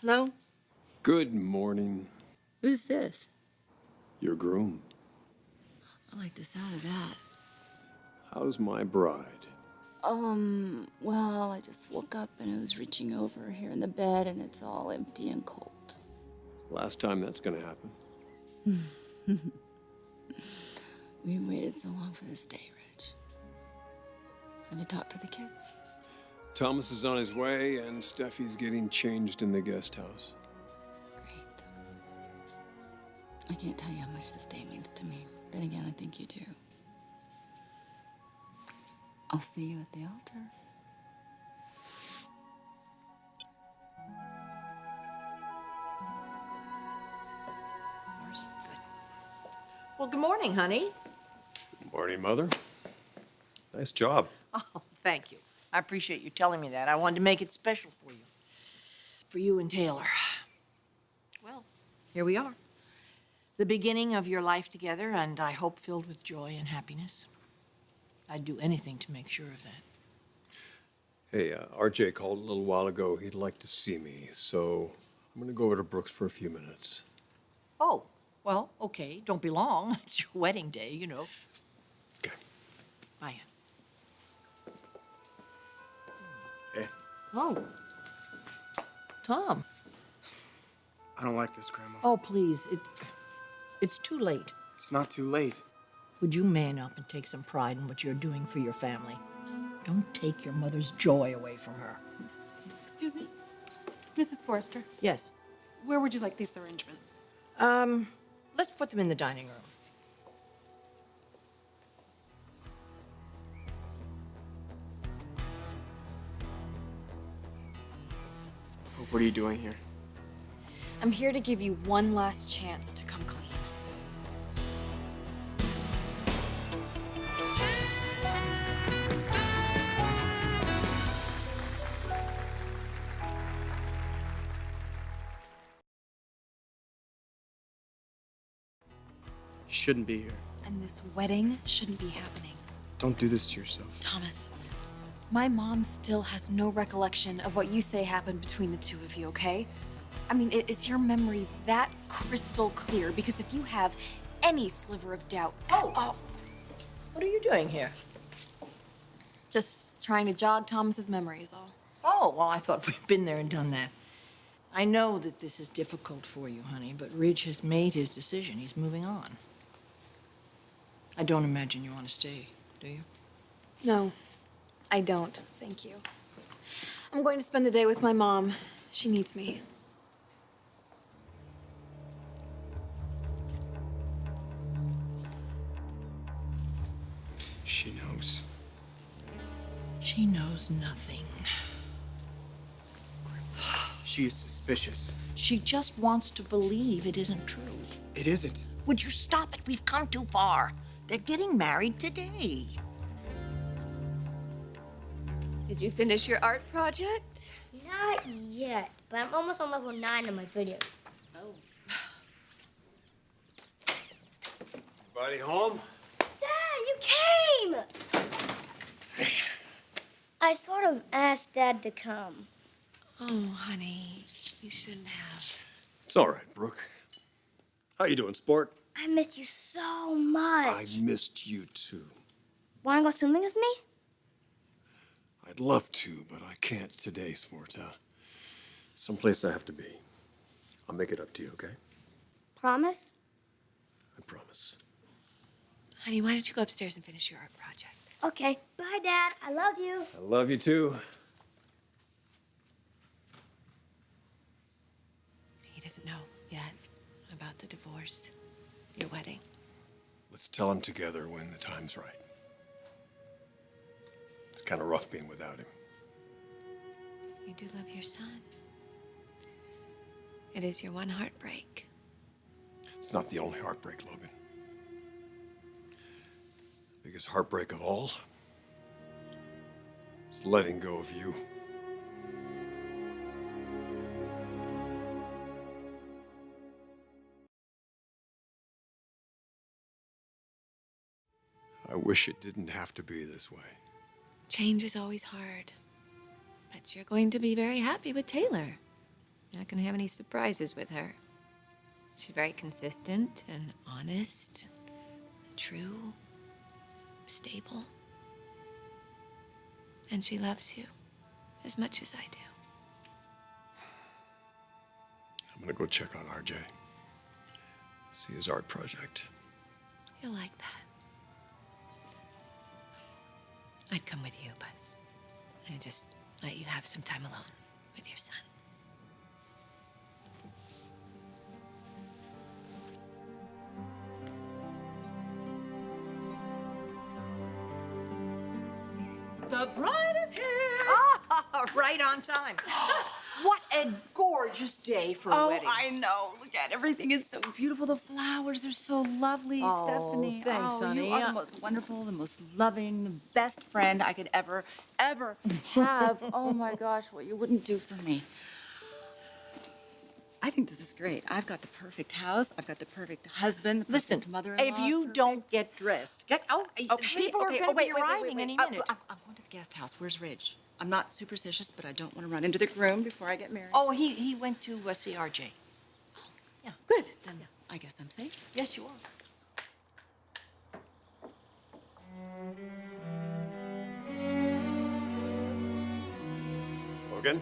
Hello? Good morning, Who's this? your groom. I like the sound of that. How's my bride? Um, well, I just woke up and I was reaching over here in the bed and it's all empty and cold. Last time that's gonna happen. We waited so long for this day, Ridge. Have you talked to the kids? Thomas is on his way, and Steffi's getting changed in the guest house. Great. I can't tell you how much this day means to me. Then again, I think you do. I'll see you at the altar. Good. Well, good morning, honey. Good morning, Mother. Nice job. Oh, thank you. I appreciate you telling me that. I wanted to make it special for you. For you and Taylor. Well, here we are. The beginning of your life together, and I hope filled with joy and happiness. I'd do anything to make sure of that. Hey, uh, RJ called a little while ago. He'd like to see me, so I'm gonna go over to Brooke's for a few minutes. Oh, well, okay. Don't be long. It's your wedding day, you know. Okay. Bye. Oh. Tom. I don't like this, Grandma. Oh, please. It, it's too late. It's not too late. Would you man up and take some pride in what you're doing for your family? Don't take your mother's joy away from her. Excuse me, Mrs. Forrester, Yes. where would you like this arrangement? Um, let's put them in the dining room. What are you doing here? I'm here to give you one last chance to come clean. Shouldn't be here. And this wedding shouldn't be happening. Don't do this to yourself. Thomas, my mom still has no recollection of what you say happened between the two of you, okay? I mean, is your memory that crystal clear? Because if you have any sliver of doubt, Oh, oh. What are you doing here? just trying to jog Thomas's memory is all. Oh, well, I thought we'd been there and done that. I know that this is difficult for you, honey, but Ridge has made his decision. He's moving on. I don't imagine you want to stay, do you? No, I don't. Thank you. I'm going to spend the day with my mom. She needs me. She knows. She knows nothing. She is suspicious. She just wants to believe it isn't true. It isn't. Would you stop it? We've come too far. They're getting married today. Did you finish your art project? Not yet, but I'm almost on level 9 in my video. Oh. Buddy home? Dad, you came! I sort of asked Dad to come. Oh, honey, you shouldn't have. It's all right, Brooke. How are you doing, sport? I missed you so much. I much. missed you too. Wanna go swimming with me? I'd love to, but I can't today, sport. Uh, someplace I have to be. I'll make it up to you, okay? Promise? I promise. Honey, why don't you go upstairs and finish your art project? Okay. Bye, Dad. I love you. I love you too. He doesn't know yet about the divorce, your wedding. Let's tell him together when the time's right. It's kind of rough being without him. You do love your son. It is your one heartbreak. It's not the only heartbreak, Logan. Biggest heartbreak of all is letting go of you. I wish it didn't have to be this way. Change is always hard. But you're going to be very happy with Taylor. You're not gonna have any surprises with her. She's very consistent and honest, true, stable. And she loves you as much as I do. I'm gonna go check on RJ. See his art project. You'll like that. I'd come with you, but I just let you have some time alone with your son. The bride is here. Ah, right on time. what a gorgeous day for a Oh, wedding. I know. Look at everything. It's so beautiful. The flowers, they're so lovely, Oh, Stephanie. thanks, oh, honey. You are Uh, the most wonderful, the most loving, the best friend I could ever, ever have. oh my gosh, what you wouldn't do for me. I think this is great. I've got the perfect house. I've got the perfect husband, the Listen, perfect mother-in-law. if you perfect- don't get dressed, get oh, Okay, people are going oh, to wait, be wait, wait, arriving wait, any wait. minute. I'm, I'm going to the guest house. Where's Ridge? I'm not superstitious, but I don't want to run into the groom before I get married. oh, he he went to uh, see RJ. Yeah. good. Then I guess I'm safe. Yes, you are. Logan?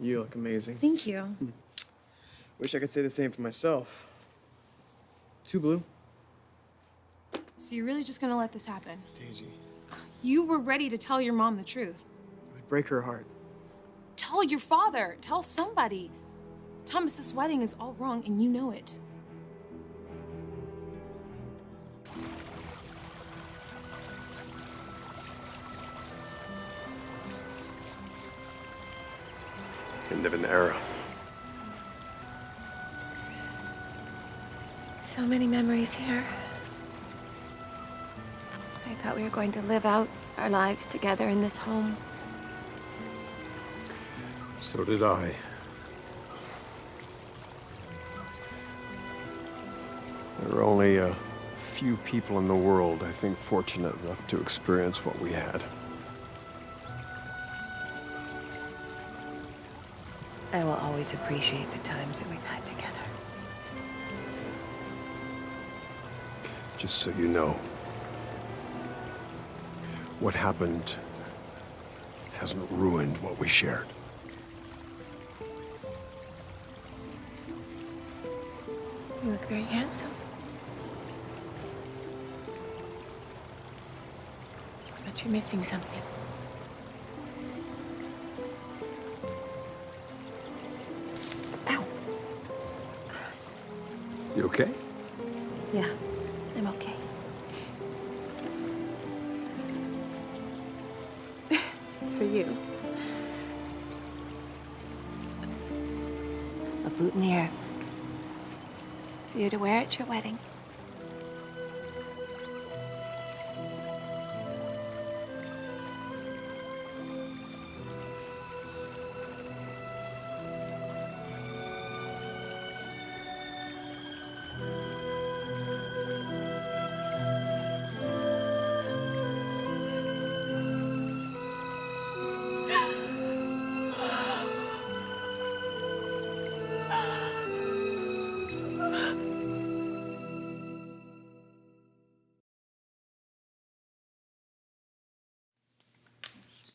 You look amazing. Thank you. Wish I could say the same for myself. Too blue. So you're really just gonna let this happen? Daisy. You were ready to tell your mom the truth. It would break her heart. Tell your father. Tell somebody. Thomas, this wedding is all wrong, and you know it. End of an era. So many memories here. I thought we were going to live out our lives together in this home. So did I. There are only a few people in the world, I think, fortunate enough to experience what we had. I will always appreciate the times that we've had together. Just so you know, what happened hasn't ruined what we shared. You look very handsome. But you're missing something. Okay? Yeah, I'm okay. For you. A boutonniere. For you to wear at your wedding.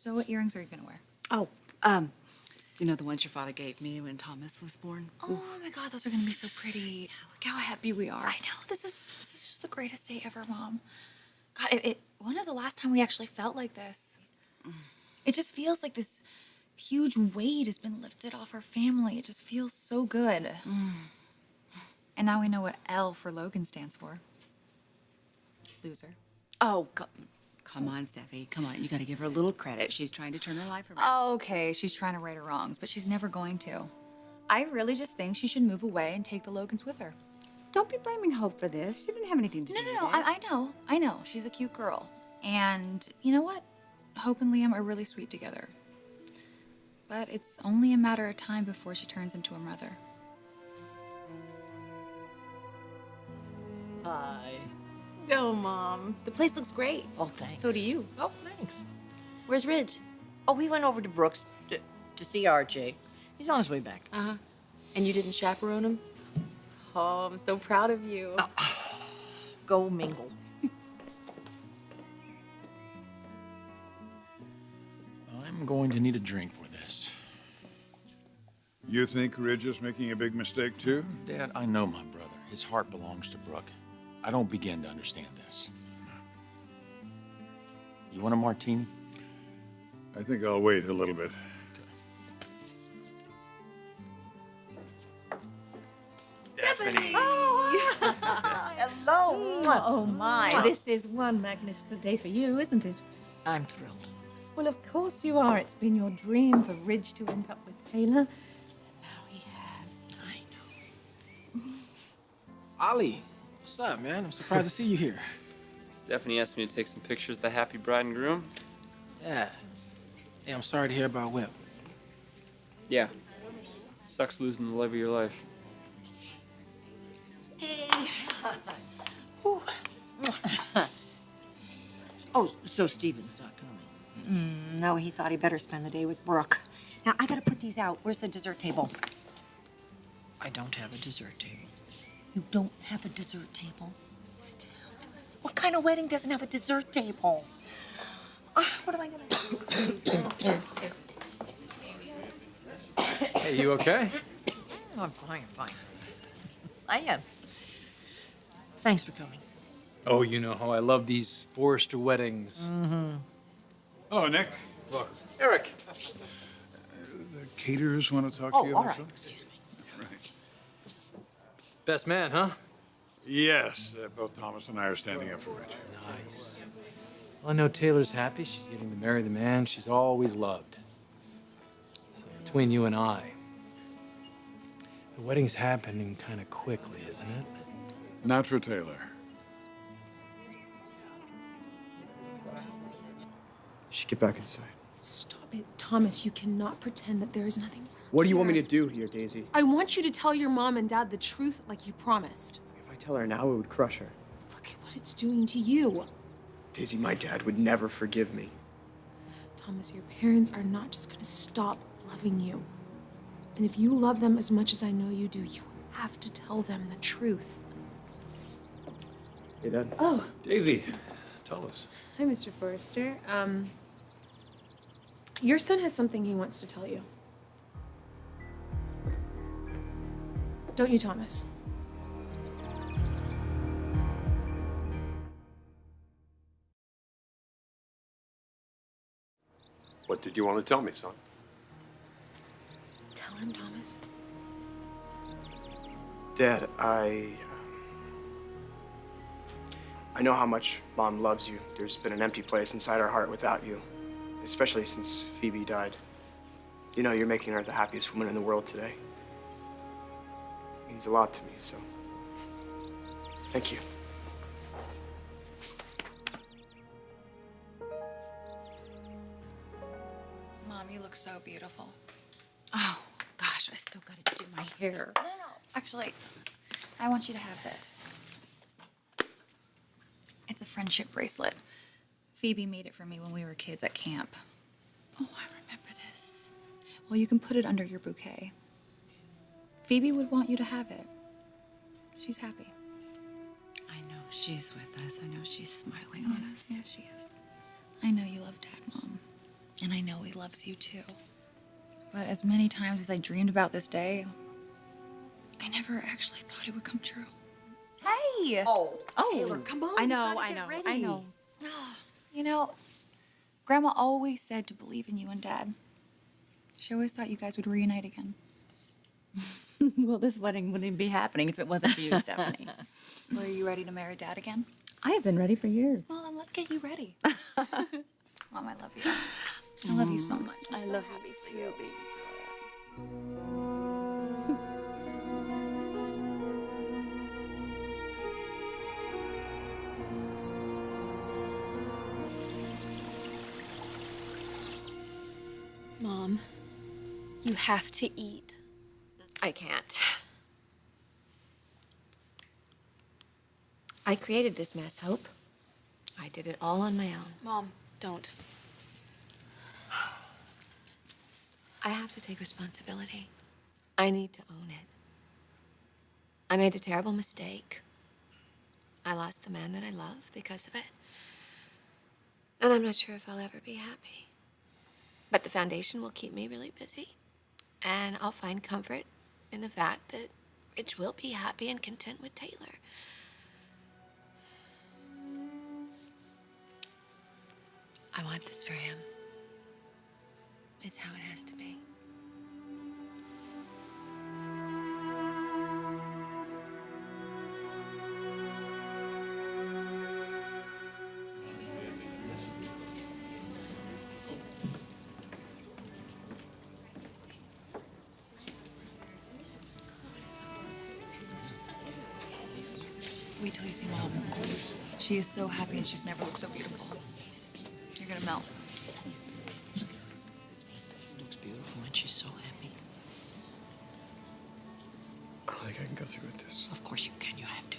So what earrings are you gonna wear? Oh, um, you know the ones your father gave me when Thomas was born? Oh my God, those are gonna be so pretty. Look how happy we are. I know this is this is just the greatest day ever, Mom. God, it, it when was the last time we actually felt like this? It just feels like this huge weight has been lifted off our family. It just feels so good. And now we know what L for Logan stands for. Loser. Oh, co- come on, Steffi. Come on. You got to give her a little credit. She's trying to turn her life around. Okay, she's trying to right her wrongs, but she's never going to. I really just think she should move away and take the Logans with her. don't be blaming Hope for this. She didn't have anything to No, do no, with no. it. I, I know. I know. She's a cute girl. And you know what? Hope and Liam are really sweet together. But it's only a matter of time before she turns into a mother. Hi. No, Mom. The place looks great. Oh, thanks. So do you. Oh, thanks. Where's Ridge? Oh, he went over to Brooke's to, to see RJ. He's on his way back. Uh huh. And you didn't chaperone him? Oh, I'm so proud of you. Go mingle. I'm going to need a drink for this. You think Ridge is making a big mistake too? Dad, I know my brother. His heart belongs to Brooke. I don't begin to understand this. You want a martini? I think I'll wait a little bit. Stephanie! Oh, Hello. Mm, oh my, this is one magnificent day for you, isn't it? I'm thrilled. Well, of course you are. It's been your dream for Ridge to end up with Taylor. Now he has. I know. Ollie, what's up, man? I'm surprised to see you here. Stephanie asked me to take some pictures of the happy bride and groom. Yeah. Hey, I'm sorry to hear about Whip. Yeah. Sucks losing the love of your life. Hey. oh, so Steven's not coming. Mm, no, he thought he better spend the day with Brooke. Now, I gotta put these out. Where's the dessert table? I don't have a dessert table. You don't have a dessert table? Steph, what kind of wedding doesn't have a dessert table? Ah, what am I gonna do? Hey, you okay? I'm fine, I'm fine. I am. Thanks for coming. Oh, you know how I love these Forrester weddings. Mm-hmm. Oh, Nick, welcome. Eric. The caterers want to talk Oh, to you all about something? Excuse me. Right. Best man, huh? Yes, uh, both Thomas and I are standing up for Ridge. Nice. Well, I know Taylor's happy. She's getting to marry the man she's always loved. So between you and I, the wedding's happening kind of quickly, isn't it? Not for Taylor. You should get back inside. Stop it, Thomas. You cannot pretend that there is nothing. What do you want me to do here, Daisy? I want you to tell your mom and dad the truth like you promised. If I tell her now, it would crush her. Look at what it's doing to you. Daisy, my dad would never forgive me. Thomas, your parents are not just gonna stop loving you. And if you love them as much as I know you do, you have to tell them the truth. Hey, Dad. Oh, Daisy, tell us. hi, Mr. Forrester. Um, your son has something he wants to tell you. Don't you, Thomas? What did you want to tell me, son? Tell him, Thomas. Dad, I. um, I know how much Mom loves you. There's been an empty place inside our heart without you, especially since Phoebe died. You know, you're making her the happiest woman in the world today. It means a lot to me, so. Thank you. Mom, you look so beautiful. Oh, gosh, I still gotta do my hair. No, no, no. Actually, I want you to have this. It's a friendship bracelet. Phoebe made it for me when we were kids at camp. Oh, I remember this. Well, you can put it under your bouquet. Phoebe would want you to have it. She's happy. I know she's with us. I know she's smiling on us. Yeah, she is. I know you love Dad, Mom. And I know he loves you too. But as many times as I dreamed about this day, I never actually thought it would come true. Hey! Oh, Oh, Taylor, come on. I know, I know, ready. I know. You know, Grandma always said to believe in you and Dad. She always thought you guys would reunite again. well, this wedding wouldn't be happening if it wasn't for you, Stephanie. Well, are you ready to marry Dad again? I have been ready for years. Well, then let's get you ready. Mom, I love you. I love you so much. I'm i so love happy you too, you. baby. Mom, you have to eat. I can't. I created this mess, Hope. I did it all on my own. Mom, don't. I have to take responsibility. I need to own it. I made a terrible mistake. I lost the man that I love because of it. And I'm not sure if I'll ever be happy. But the foundation will keep me really busy. And I'll find comfort in the fact that Ridge will be happy and content with Taylor. I want this for him. It's how it has to be. She is so happy and she's never looked so beautiful. You're gonna melt. Looks beautiful and she's so happy. I don't think I can go through with this. Of course you can, you have to.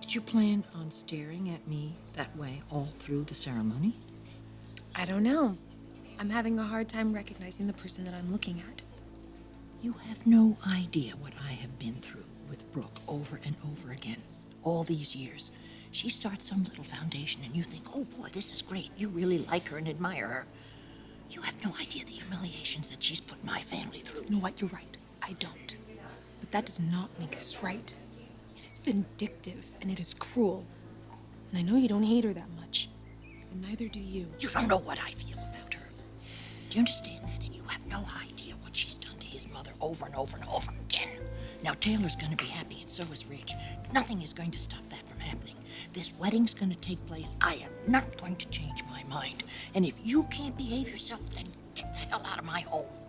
Did you plan on staring at me that way all through the ceremony? I don't know. I'm having a hard time recognizing the person that I'm looking at. You have no idea what I have been through with Brooke over and over again, all these years. She starts some little foundation and you think, oh boy, this is great. You really like her and admire her. You have no idea the humiliations that she's put my family through. You know what? You're right. I don't. But that does not make us right. It is vindictive and it is cruel. And I know you don't hate her that much. And neither do you. You don't know what I feel about. Do you understand that? And you have no idea what she's done to his mother over and over and over again. Now, Taylor's gonna be happy, and so is Ridge. Nothing is going to stop that from happening. This wedding's gonna take place. I am not going to change my mind. And if you can't behave yourself, then get the hell out of my home.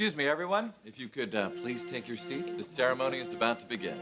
Excuse me, everyone. If you could uh, please take your seats, the ceremony is about to begin.